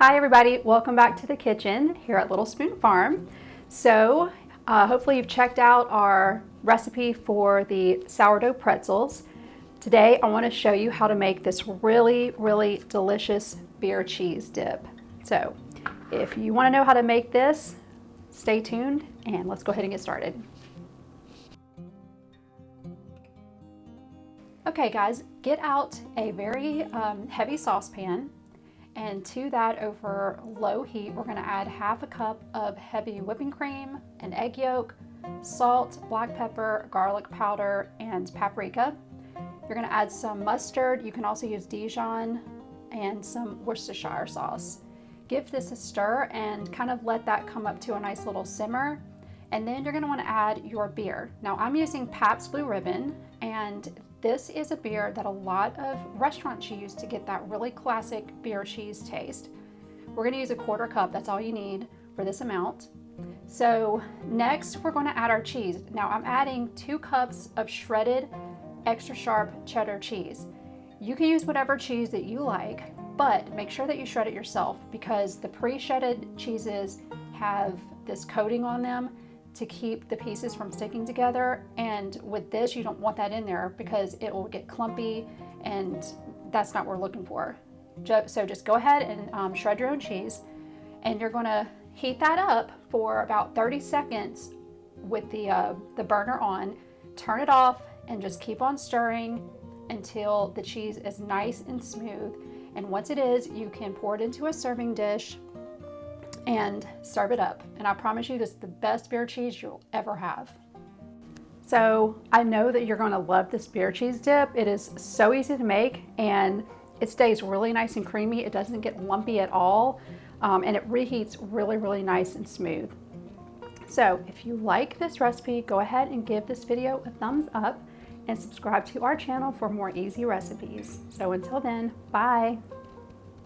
Hi everybody, welcome back to the kitchen here at Little Spoon Farm. So uh, hopefully you've checked out our recipe for the sourdough pretzels. Today I want to show you how to make this really, really delicious beer cheese dip. So if you want to know how to make this, stay tuned and let's go ahead and get started. Okay guys, get out a very um, heavy saucepan and to that over low heat, we're gonna add half a cup of heavy whipping cream, an egg yolk, salt, black pepper, garlic powder, and paprika. You're gonna add some mustard. You can also use Dijon and some Worcestershire sauce. Give this a stir and kind of let that come up to a nice little simmer. And then you're gonna wanna add your beer. Now I'm using Pabst Blue Ribbon and this is a beer that a lot of restaurants use to get that really classic beer cheese taste. We're gonna use a quarter cup, that's all you need for this amount. So next we're gonna add our cheese. Now I'm adding two cups of shredded extra sharp cheddar cheese. You can use whatever cheese that you like, but make sure that you shred it yourself because the pre-shredded cheeses have this coating on them to keep the pieces from sticking together. And with this, you don't want that in there because it will get clumpy and that's not what we're looking for. So just go ahead and um, shred your own cheese and you're gonna heat that up for about 30 seconds with the, uh, the burner on. Turn it off and just keep on stirring until the cheese is nice and smooth. And once it is, you can pour it into a serving dish and serve it up. And I promise you this is the best beer cheese you'll ever have. So I know that you're gonna love this beer cheese dip. It is so easy to make and it stays really nice and creamy. It doesn't get lumpy at all. Um, and it reheats really, really nice and smooth. So if you like this recipe, go ahead and give this video a thumbs up and subscribe to our channel for more easy recipes. So until then, bye.